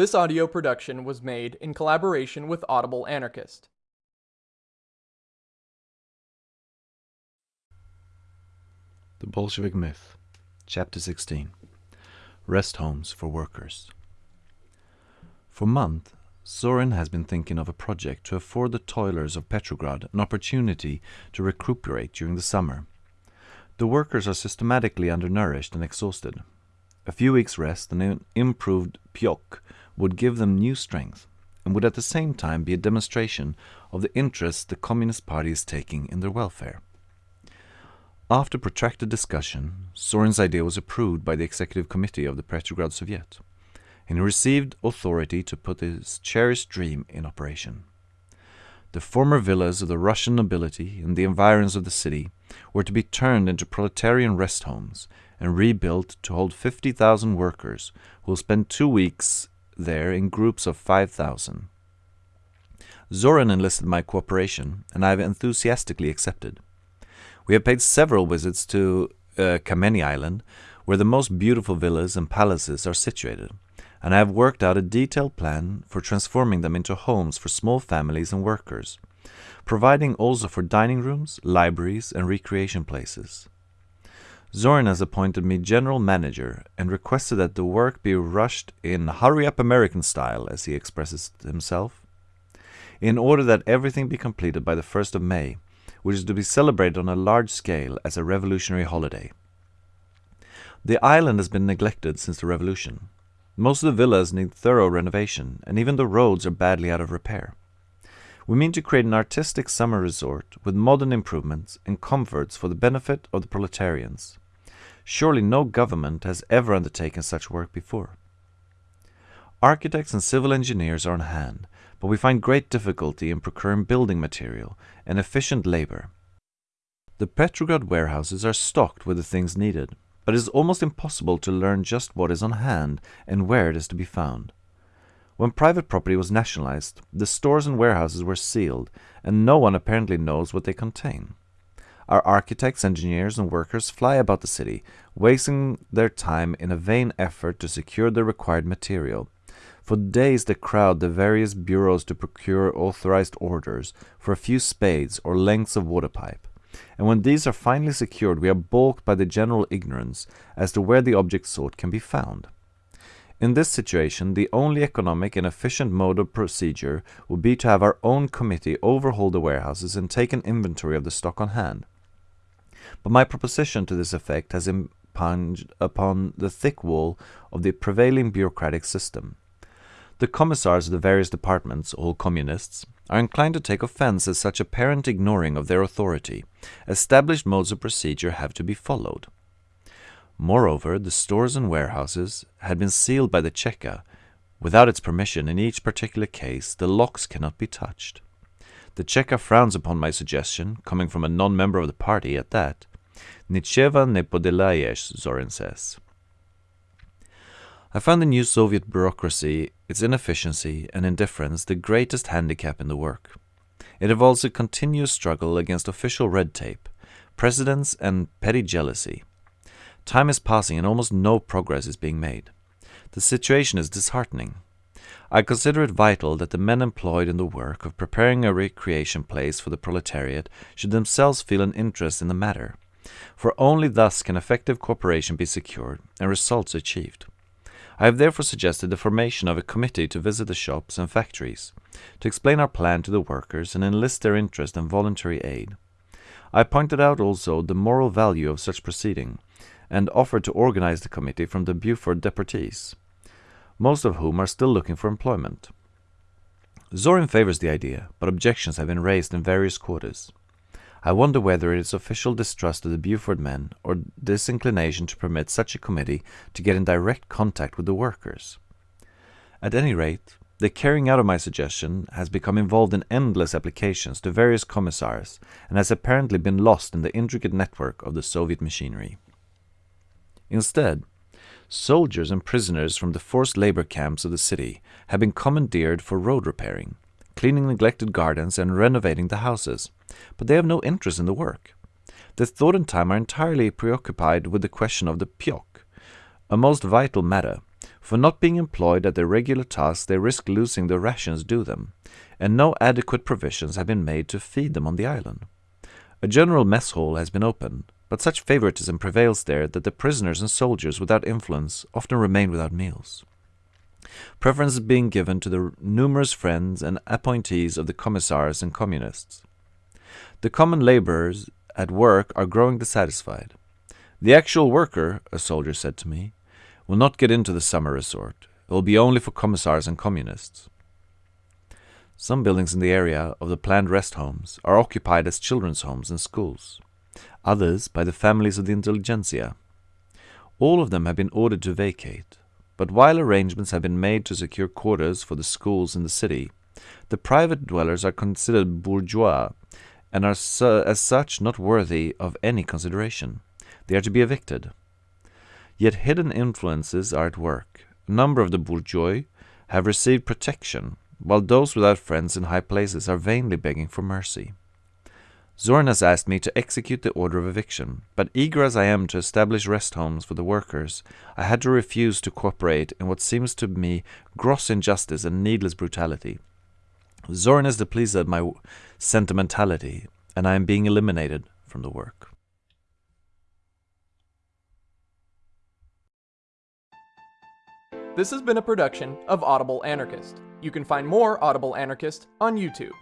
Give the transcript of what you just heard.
This audio production was made in collaboration with Audible Anarchist. The Bolshevik Myth, Chapter 16 Rest Homes for Workers. For months, Zorin has been thinking of a project to afford the toilers of Petrograd an opportunity to recuperate during the summer. The workers are systematically undernourished and exhausted. A few weeks' rest and an improved pyok would give them new strength, and would at the same time be a demonstration of the interest the Communist Party is taking in their welfare. After protracted discussion, Zorin's idea was approved by the executive committee of the Petrograd Soviet, and he received authority to put his cherished dream in operation. The former villas of the Russian nobility in the environs of the city were to be turned into proletarian rest homes and rebuilt to hold 50,000 workers who will spend two weeks there in groups of 5,000. Zorin enlisted my cooperation, and I have enthusiastically accepted. We have paid several visits to uh, Kameni Island, where the most beautiful villas and palaces are situated, and I have worked out a detailed plan for transforming them into homes for small families and workers, providing also for dining rooms, libraries, and recreation places. Zorin has appointed me general manager and requested that the work be rushed in hurry up American style, as he expresses himself, in order that everything be completed by the 1st of May, which is to be celebrated on a large scale as a revolutionary holiday. The island has been neglected since the revolution. Most of the villas need thorough renovation, and even the roads are badly out of repair. We mean to create an artistic summer resort with modern improvements and comforts for the benefit of the proletarians. Surely no government has ever undertaken such work before. Architects and civil engineers are on hand, but we find great difficulty in procuring building material and efficient labor. The Petrograd warehouses are stocked with the things needed, but it is almost impossible to learn just what is on hand and where it is to be found. When private property was nationalized, the stores and warehouses were sealed, and no one apparently knows what they contain. Our architects, engineers, and workers fly about the city, wasting their time in a vain effort to secure the required material. For days they crowd the various bureaus to procure authorized orders for a few spades or lengths of water pipe. And when these are finally secured, we are balked by the general ignorance as to where the object sought can be found. In this situation, the only economic and efficient mode of procedure would be to have our own committee overhaul the warehouses and take an inventory of the stock on hand. But my proposition to this effect has impinged upon the thick wall of the prevailing bureaucratic system. The commissars of the various departments, all communists, are inclined to take offense at such apparent ignoring of their authority. Established modes of procedure have to be followed. Moreover, the stores and warehouses had been sealed by the Cheka. Without its permission, in each particular case, the locks cannot be touched. The Cheka frowns upon my suggestion, coming from a non-member of the party at that. Nicheva ne podelayes, Zorin says. I found the new Soviet bureaucracy, its inefficiency and indifference the greatest handicap in the work. It involves a continuous struggle against official red tape, precedents and petty jealousy. Time is passing and almost no progress is being made. The situation is disheartening. I consider it vital that the men employed in the work of preparing a recreation place for the proletariat should themselves feel an interest in the matter, for only thus can effective cooperation be secured and results achieved. I have therefore suggested the formation of a committee to visit the shops and factories, to explain our plan to the workers and enlist their interest and voluntary aid. I pointed out also the moral value of such proceeding, and offered to organize the committee from the Buford deportees, most of whom are still looking for employment. Zorin favors the idea, but objections have been raised in various quarters. I wonder whether it is official distrust of the Buford men or disinclination to permit such a committee to get in direct contact with the workers. At any rate, the carrying out of my suggestion has become involved in endless applications to various commissars and has apparently been lost in the intricate network of the Soviet machinery. Instead, soldiers and prisoners from the forced labor camps of the city have been commandeered for road repairing, cleaning neglected gardens and renovating the houses, but they have no interest in the work. Their thought and time are entirely preoccupied with the question of the pyok, a most vital matter, For not being employed at their regular tasks, they risk losing the rations due them, and no adequate provisions have been made to feed them on the island. A general mess hall has been opened, but such favoritism prevails there that the prisoners and soldiers without influence often remain without meals. Preference is being given to the numerous friends and appointees of the commissars and communists. The common laborers at work are growing dissatisfied. The actual worker, a soldier said to me, will not get into the summer resort. It will be only for commissars and communists. Some buildings in the area of the planned rest homes are occupied as children's homes and schools others by the families of the intelligentsia. All of them have been ordered to vacate, but while arrangements have been made to secure quarters for the schools in the city, the private dwellers are considered bourgeois and are su as such not worthy of any consideration. They are to be evicted. Yet hidden influences are at work. A number of the bourgeois have received protection, while those without friends in high places are vainly begging for mercy. Zorin has asked me to execute the order of eviction, but eager as I am to establish rest homes for the workers, I had to refuse to cooperate in what seems to me gross injustice and needless brutality. Zorin is displeased at my sentimentality, and I am being eliminated from the work. This has been a production of Audible Anarchist. You can find more Audible Anarchist on YouTube.